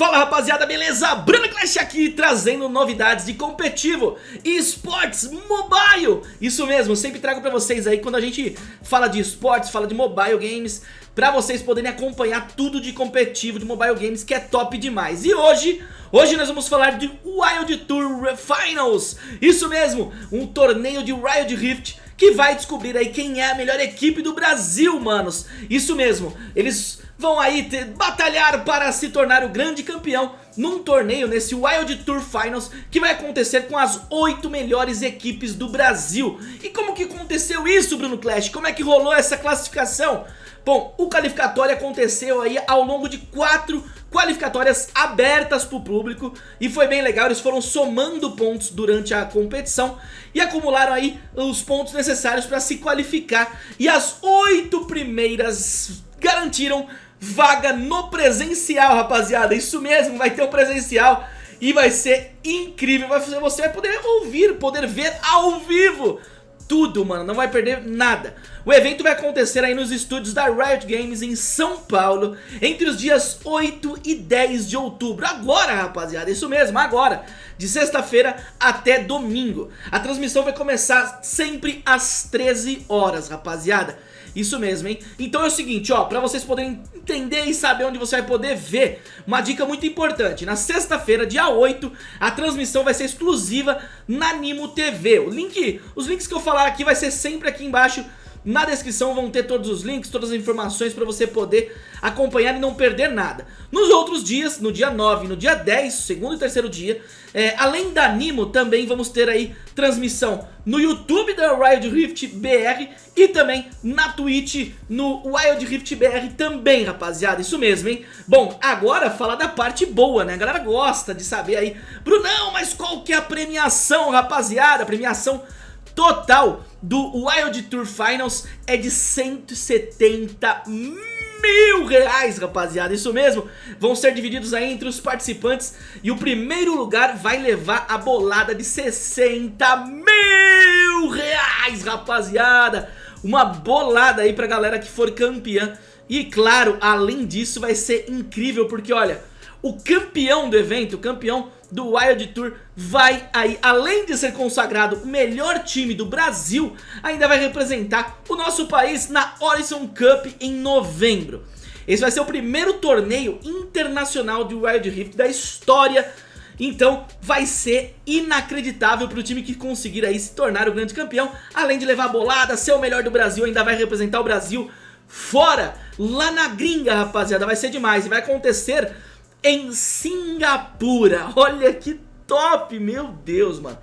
Fala rapaziada, beleza? Bruno Clash aqui trazendo novidades de competitivo e esportes mobile. Isso mesmo, sempre trago pra vocês aí quando a gente fala de esportes, fala de mobile games Pra vocês poderem acompanhar tudo de competitivo, de mobile games que é top demais. E hoje, hoje nós vamos falar de Wild Tour Finals. Isso mesmo, um torneio de Wild Rift que vai descobrir aí quem é a melhor equipe do Brasil, manos. Isso mesmo, eles vão aí ter, batalhar para se tornar o grande campeão num torneio nesse Wild Tour Finals que vai acontecer com as oito melhores equipes do Brasil. E como que aconteceu isso, Bruno Clash? Como é que rolou essa classificação? Bom, o qualificatório aconteceu aí ao longo de quatro qualificatórias abertas para o público e foi bem legal, eles foram somando pontos durante a competição e acumularam aí os pontos necessários para se qualificar e as oito primeiras garantiram vaga no presencial, rapaziada. Isso mesmo, vai ter um presencial e vai ser incrível. Você vai poder ouvir, poder ver ao vivo tudo, mano, não vai perder nada. O evento vai acontecer aí nos estúdios da Riot Games em São Paulo, entre os dias 8 e 10 de outubro. Agora, rapaziada, isso mesmo, agora, de sexta-feira até domingo. A transmissão vai começar sempre às 13 horas, rapaziada. Isso mesmo, hein? Então é o seguinte, ó, pra vocês poderem entender e saber onde você vai poder ver, uma dica muito importante. Na sexta-feira, dia 8, a transmissão vai ser exclusiva na Nimo TV. O link, os links que eu falar aqui vai ser sempre aqui embaixo na descrição vão ter todos os links, todas as informações para você poder acompanhar e não perder nada. Nos outros dias, no dia 9 e no dia 10, segundo e terceiro dia, é, além da Nimo, também vamos ter aí transmissão no YouTube da Wild Rift BR e também na Twitch no Wild Rift BR também, rapaziada, isso mesmo, hein? Bom, agora falar da parte boa, né? A galera gosta de saber aí, Brunão, mas qual que é a premiação, rapaziada? A premiação total do Wild Tour Finals é de 170 mil reais, rapaziada, isso mesmo, vão ser divididos aí entre os participantes e o primeiro lugar vai levar a bolada de 60 mil reais, rapaziada, uma bolada aí pra galera que for campeã. E claro, além disso vai ser incrível porque olha, o campeão do evento, o campeão do Wild Tour vai aí, além de ser consagrado o melhor time do Brasil, ainda vai representar o nosso país na Horizon Cup em novembro. Esse vai ser o primeiro torneio internacional de Wild Rift da história. Então vai ser inacreditável para o time que conseguir aí se tornar o grande campeão. Além de levar a bolada, ser o melhor do Brasil, ainda vai representar o Brasil fora. Lá na gringa rapaziada, vai ser demais. E vai acontecer em Singapura. Olha que top, meu Deus, mano.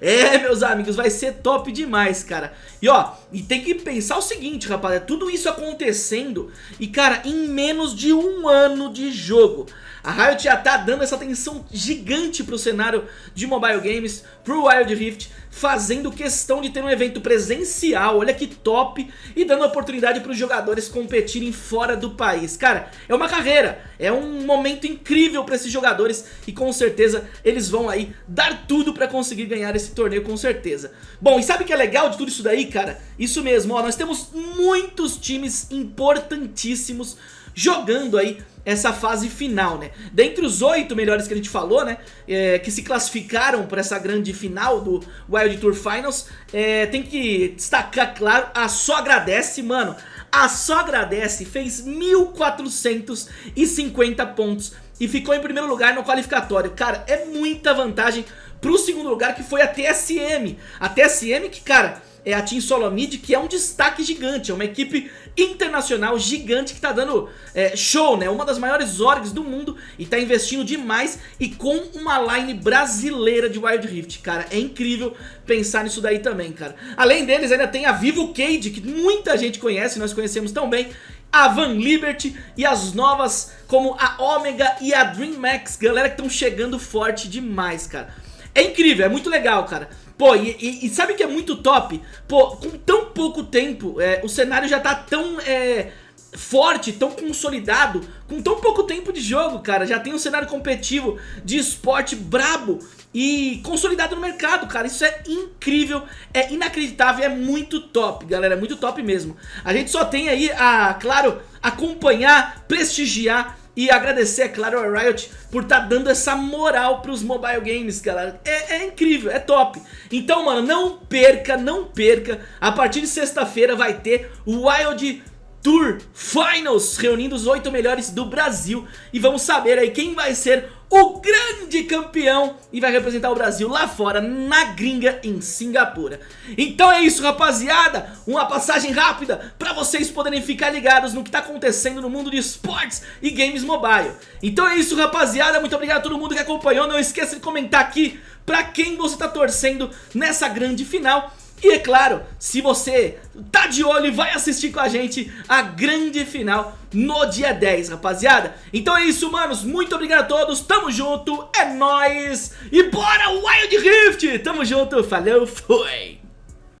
É, meus amigos, vai ser top demais, cara. E ó, e tem que pensar o seguinte, rapaziada, tudo isso acontecendo e, cara, em menos de um ano de jogo. A Riot já tá dando essa atenção gigante pro cenário de mobile games, pro Wild Rift, fazendo questão de ter um evento presencial, olha que top, e dando oportunidade para os jogadores competirem fora do país. Cara, é uma carreira, é um momento incrível para esses jogadores e com certeza eles vão aí dar tudo para conseguir ganhar esse torneio com certeza. Bom, e sabe o que é legal de tudo isso daí, cara? Isso mesmo, ó, nós temos muitos times importantíssimos jogando aí essa fase final, né? Dentre os oito melhores que a gente falou, né? É, que se classificaram para essa grande final do Wild Tour Finals, é, tem que destacar, claro, a Só Agradece, mano. A Só Agradece fez 1.450 pontos e ficou em primeiro lugar no qualificatório. Cara, é muita vantagem pro segundo lugar que foi a TSM. A TSM que, cara é a Team Solomid, que é um destaque gigante, é uma equipe internacional gigante que tá dando é, show, né? Uma das maiores orgs do mundo e tá investindo demais e com uma line brasileira de Wild Rift, cara, é incrível pensar nisso daí também, cara. Além deles ainda tem a Vivo Cade, que muita gente conhece, nós conhecemos tão bem, a Van Liberty e as novas como a Omega e a Dream Max, galera que estão chegando forte demais, cara. É incrível, é muito legal, cara. Pô, e, e, e, sabe que é muito top? Pô, com tão pouco tempo, é, o cenário já tá tão é, forte, tão consolidado, com tão pouco tempo de jogo, cara. Já tem um cenário competitivo de esporte brabo e consolidado no mercado, cara. Isso é incrível, é inacreditável, é muito top, galera. É muito top mesmo. A gente só tem aí a, claro, acompanhar, prestigiar E agradecer, é claro, a Riot por estar tá dando essa moral pros mobile games, galera. É, é incrível, é top. Então, mano, não perca, não perca. A partir de sexta-feira vai ter o Wild Tour Finals, reunindo os oito melhores do Brasil. E vamos saber aí quem vai ser o grande campeão e vai representar o Brasil lá fora, na gringa, em Singapura. Então é isso, rapaziada. Uma passagem rápida para vocês poderem ficar ligados no que está acontecendo no mundo de esportes e games mobile. Então é isso, rapaziada. Muito obrigado a todo mundo que acompanhou. Não esqueça de comentar aqui para quem você está torcendo nessa grande final. E é claro, se você tá de olho e vai assistir com a gente a grande final no dia 10, rapaziada. Então é isso, manos. Muito obrigado a todos. Tamo junto. É nóis. E bora Wild Rift. Tamo junto. Falou. Fui.